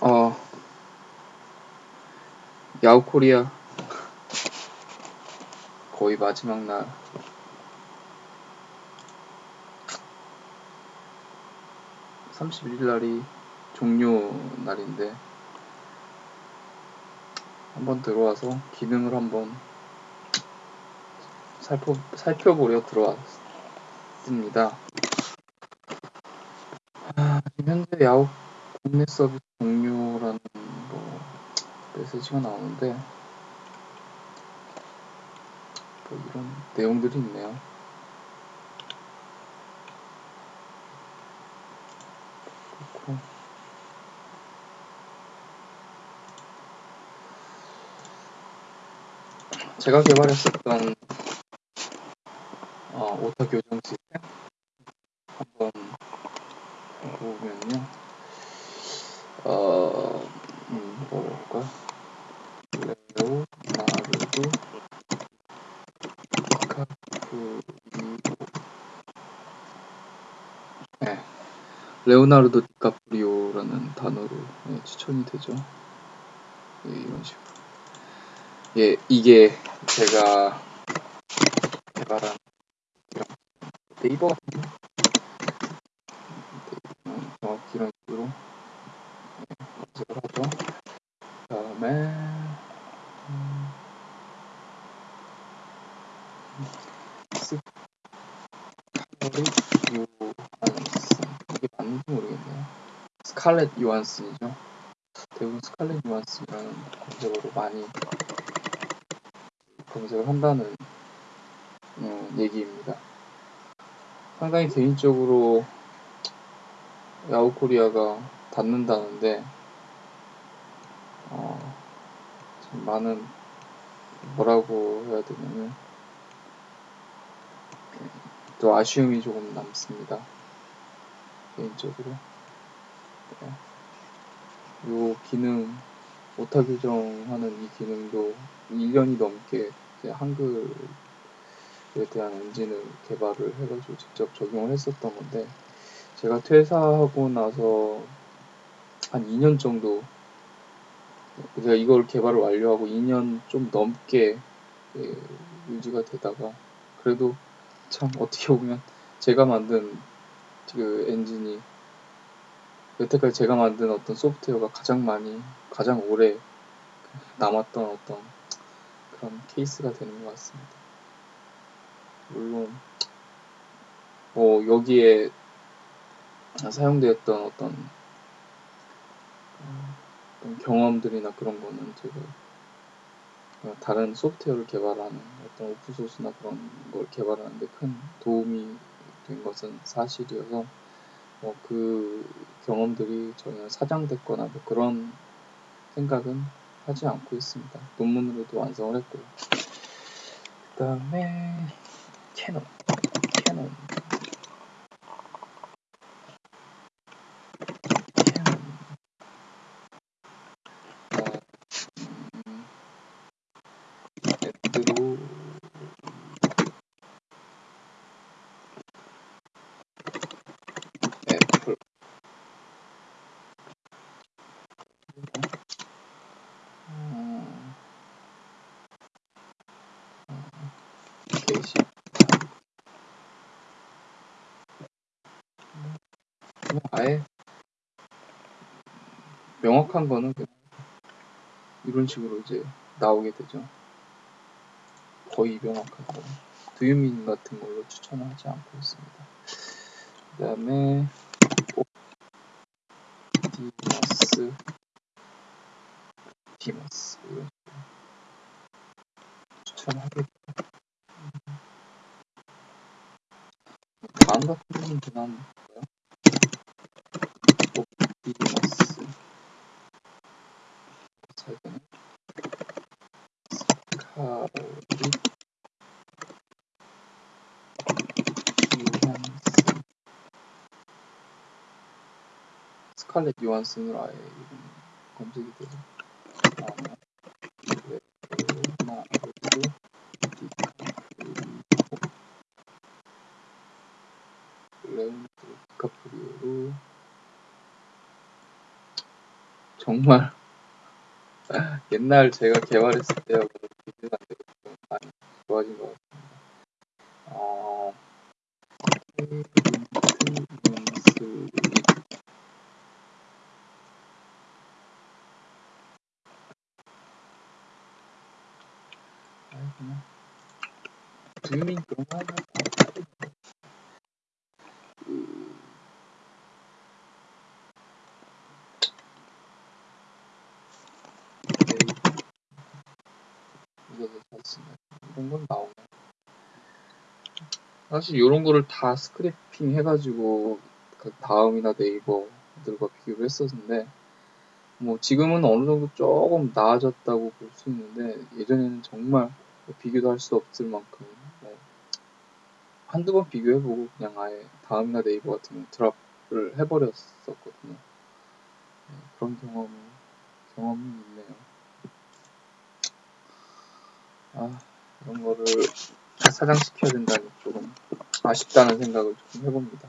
어, 야후코리아 거의 마지막 날 31일 날이 종료 날인데 한번 들어와서 기능을 한번 살펴, 살펴보려 들어왔습니다. 아, 현재 야후 국내 서비스 종료라는 뭐 메시지가 나오는데 뭐 이런 내용들이 있네요. 그렇고 제가 개발했었던 어, 오타 교정 시스템 한번 보면요. 어, 음, 뭐랄까 레오 나르도 카프리오 네, 레오나르도 디카프리오라는 단어로 네, 추천이 되죠. 네, 이런 식으로. 예, 이게 제가 개발한 네이버 같은 음, 정확히 이런 식으로 검색을 하죠. 다음에 음, 스칼렛 요한슨 이게 맞는지 모르겠네요. 스칼렛 요한슨이죠. 대부분 스칼렛 요한슨이라는 검색어로 많이 검색을 한다는 음, 얘기입니다. 상당히 개인적으로 야후코리아가 닫는다는데 어, 많은 뭐라고 해야 되냐면 또 아쉬움이 조금 남습니다. 개인적으로 네. 요 기능 오타 교정하는 이 기능도 1년이 넘게 한글에 대한 엔진을 개발을 해가지고 직접 적용을 했었던 건데 제가 퇴사하고 나서 한 2년 정도 제가 이걸 개발을 완료하고 2년 좀 넘게 예, 유지가 되다가 그래도 참 어떻게 보면 제가 만든 그 엔진이 여태까지 제가 만든 어떤 소프트웨어가 가장 많이 가장 오래 남았던 어떤 그런 케이스가 되는 것 같습니다. 물론 뭐 여기에 사용되었던 어떤 경험들이나 그런 거는 제가 다른 소프트웨어를 개발하는 어떤 오픈소스나 그런 걸 개발하는데 큰 도움이 된 것은 사실이어서 뭐 그 경험들이 전혀 사장됐거나 뭐 그런 생각은 하지 않고 있습니다. 논문으로도 완성을 했고요. 그 다음에 캐논 캐논 아예 명확한 거는 이런 식으로 이제 나오게 되죠. 거의 명확하고 두유민 같은 걸로 추천을 하지 않고 있습니다. 그 다음에 디마스 디마스 추천하게 같은 경우는 그냥 디마스 사이드는 스카리 요한슨 스칼렛 요한슨으로 아예 검색이 되죠. 다음에 레오나르도 디카프리오 레오나르도 디카프리오로 정말 옛날 제가 개발했을 때하고 비교가 안 되고 좀 많이 좋아진 것 같습니다. 어, 아니 그냥. 주민 그런 거 하나 다 그, 네이버 이거도 샀습니다. 이런 건 나오네. 사실 이런 거를 다 스크래핑 해가지고 그 다음이나 네이버들과 비교를 했었는데 뭐 지금은 어느 정도 조금 나아졌다고 볼 수 있는데 예전에는 정말 비교도 할 수 없을 만큼 뭐 한두 번 비교해보고 그냥 아예 다음이나 네이버 같은 경우 드랍을 해버렸었거든요. 네, 그런 경험 경험이 있네요. 아 이런 거를 사장시켜야 된다니 조금 아쉽다는 생각을 조금 해봅니다.